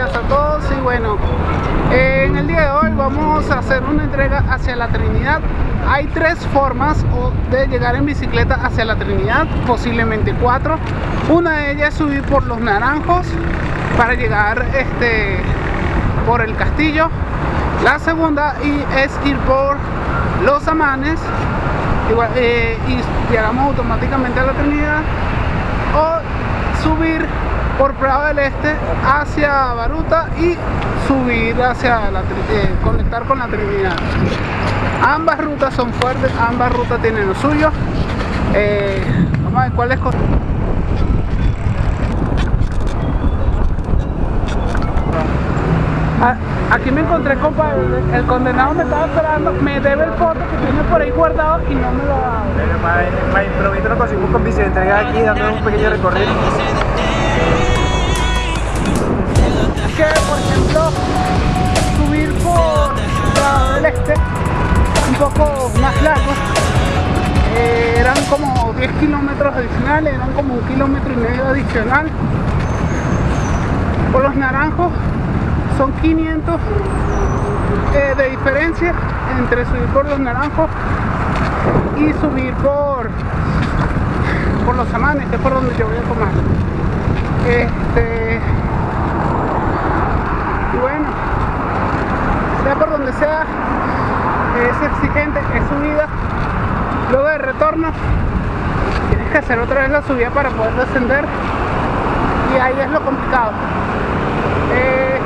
a todos y bueno, eh, en el día de hoy vamos a hacer una entrega hacia la Trinidad. Hay tres formas de llegar en bicicleta hacia la Trinidad, posiblemente cuatro. Una de ellas es subir por los naranjos para llegar este, por el castillo. La segunda es ir por los amanes y, eh, y llegamos automáticamente a la Trinidad. O por Prado del Este hacia Baruta y subir hacia la eh, conectar con la Trinidad. Ambas rutas son fuertes, ambas rutas tienen lo suyo. Eh, vamos a ver cuál es ah, Aquí me encontré compa, el, condenado me estaba esperando, me debe el foto que tiene por ahí guardado y no me lo ha dado. Me improviso lo conseguimos con bici entrega aquí dando un pequeño recorrido. Que, por ejemplo, subir por el este, un poco más largo, eh, eran como 10 kilómetros adicionales, eran como un kilómetro y medio adicional. Por los naranjos son 500 eh, de diferencia entre subir por los naranjos y subir por por los amanes, que es por donde yo voy a tomar. Este, y bueno sea es exigente es subida luego de retorno tienes que hacer otra vez la subida para poder descender y ahí es lo complicado. Eh,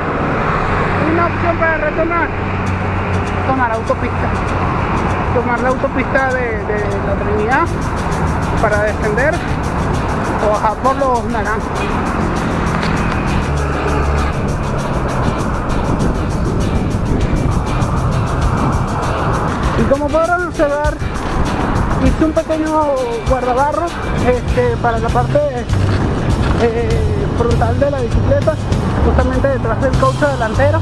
una opción para retornar tomar autopista. Tomar la autopista de, de la Trinidad para descender o bajar por los naranjos como podrán observar hice un pequeño guardabarro este, para la parte eh, frontal de la bicicleta justamente detrás del caucho delantero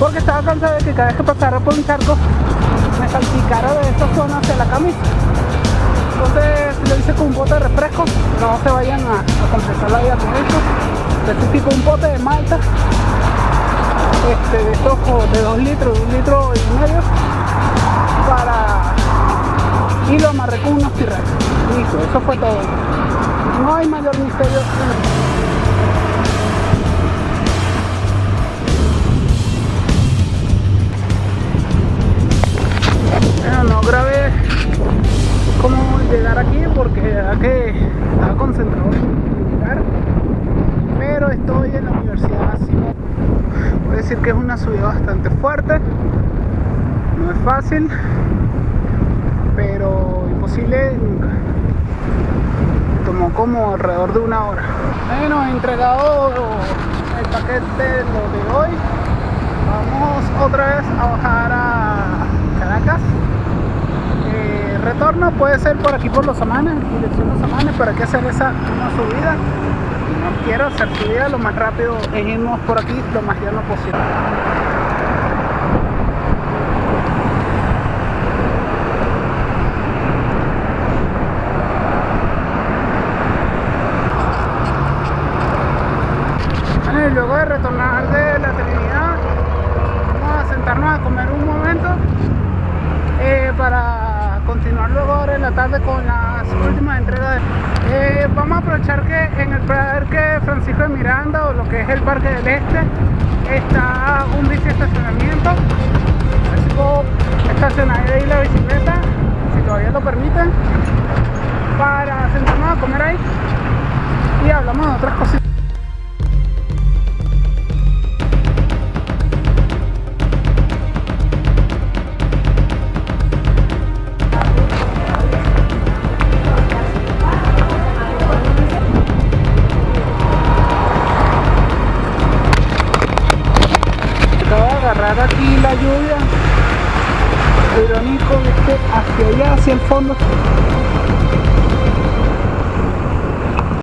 porque estaba cansado de que cada vez que pasara por un charco me salpicara de esta zona hacia la camisa. Entonces lo hice con un bote de refresco no se vayan a, a completar la vida con esto. De este un bote de malta este, de estos de 2 litros, un litro y medio con unos tirres listo, eso fue todo. No hay mayor misterio. Bueno, no grabé. Cómo llegar aquí porque que estaba concentrado en llegar pero estoy en la universidad Simón puedo decir que es una subida bastante fuerte. No es fácil pero imposible tomó como alrededor de una hora. Bueno entregado el paquete lo de hoy. Vamos otra vez a bajar a Caracas. Eh, retorno puede ser por aquí por los amanes dirección los amanes para que hacer esa una subida. No quiero hacer subida lo más rápido es irnos por aquí lo más llano posible luego de retornar de la Trinidad a comer un momento eh, para continuar luego ahora en la tarde con las últimas entregas eh, vamos a aprovechar que en el parque Francisco de Miranda o lo que es el parque del Este está un bici estacionamiento así puedo estacionar ahí la bicicleta si todavía lo permiten para sentarnos a comer ahí y hablamos de otras cositas aquí la lluvia irónico hacia allá hacia el fondo